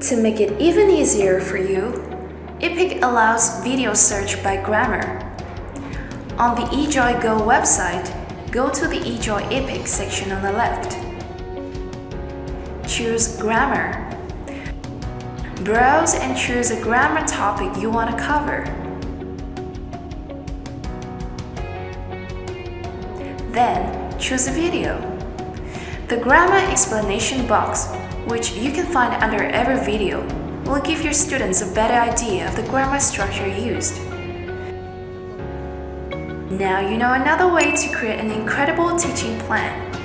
To make it even easier for you, EPIC allows video search by grammar. On the eJoy Go website, go to the eJoy EPIC section on the left. Choose Grammar. Browse and choose a grammar topic you want to cover. Then, choose a video. The grammar explanation box, which you can find under every video, will give your students a better idea of the grammar structure used. Now you know another way to create an incredible teaching plan.